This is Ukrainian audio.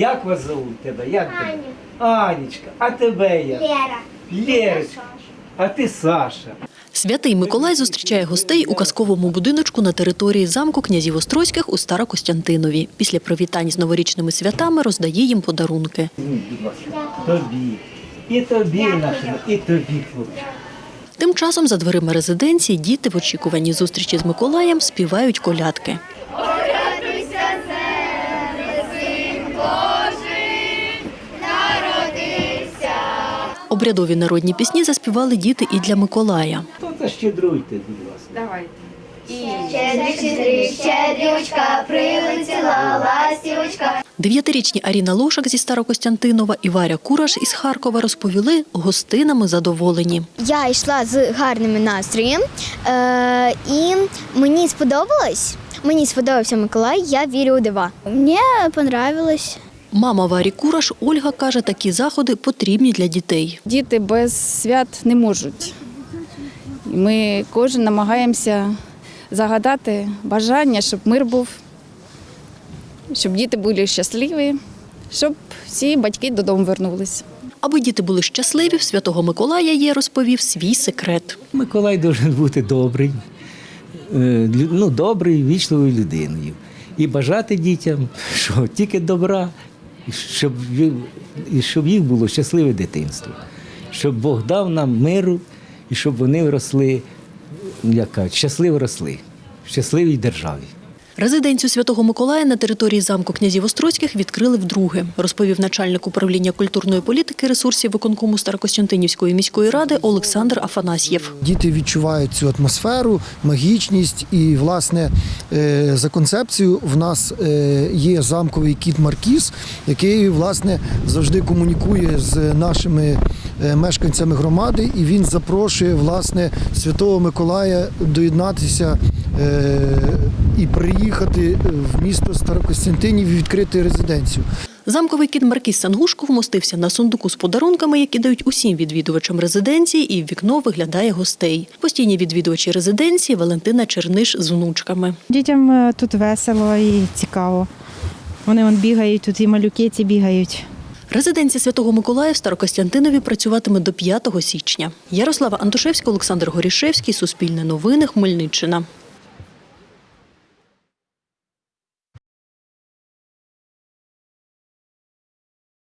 Як вас зовут тебе? Як тебе? Анечка, а тебе як? Лера. Лерочка, а ти Саша. Святий Миколай зустрічає гостей у казковому будиночку на території замку князів Острозьких у Старокостянтинові. Після привітань з новорічними святами роздає їм подарунки. Тобі. І тобі, нашому, і тобі, хлопчик. Тим часом за дверима резиденції діти в очікуванні зустрічі з Миколаєм співають колядки. Обрядові народні пісні заспівали діти і для Миколая. То та щедруйте, будь ласка. Давайте. Щедрючка, прилетіла ластівочка. Дев'ятирічні Аріна Лошак зі Старокостянтинова і Варя Кураш із Харкова розповіли, гостинами задоволені. Я йшла з гарним настроєм, е, і мені сподобалось. Мені сподобався Миколай, я вірю у дива. Мені понравилось. Мама Варі Кураш Ольга каже, такі заходи потрібні для дітей. Діти без свят не можуть. Ми кожен намагаємося загадати бажання, щоб мир був, щоб діти були щасливі, щоб всі батьки додому вернулись. Аби діти були щасливі, в святого Миколая є розповів свій секрет. Миколай должен бути добрий, е, ну, добрий, вічливою людиною. І бажати дітям, що тільки добра, щоб, і щоб їх було щасливе дитинство, щоб Бог дав нам миру і щоб вони росли, як кажуть, щасливо росли в щасливій державі. Резиденцію святого Миколая на території замку князів Острозьких відкрили вдруге, розповів начальник управління культурної політики ресурсів виконкому Старокостянтинівської міської ради Олександр Афанасьєв. Діти відчувають цю атмосферу, магічність і, власне, е, за концепцією в нас е, є замковий кіт Маркіз, який власне завжди комунікує з нашими мешканцями громади, і він запрошує власне Святого Миколая доєднатися е, і приїхати в місто Старокостянтинів і відкрити резиденцію. Замковий кіт Маркіз Сангушко вмостився на сундуку з подарунками, які дають усім відвідувачам резиденції, і в вікно виглядає гостей. Постійні відвідувачі резиденції Валентина Черниш з внучками. Дітям е, тут весело і цікаво. Вони вон бігають, тут і малюки ці бігають. Резиденція Святого Миколая в Старокостянтинові працюватиме до 5 січня. Ярослава Антошевська, Олександр Горішевський, Суспільне новини, Хмельниччина.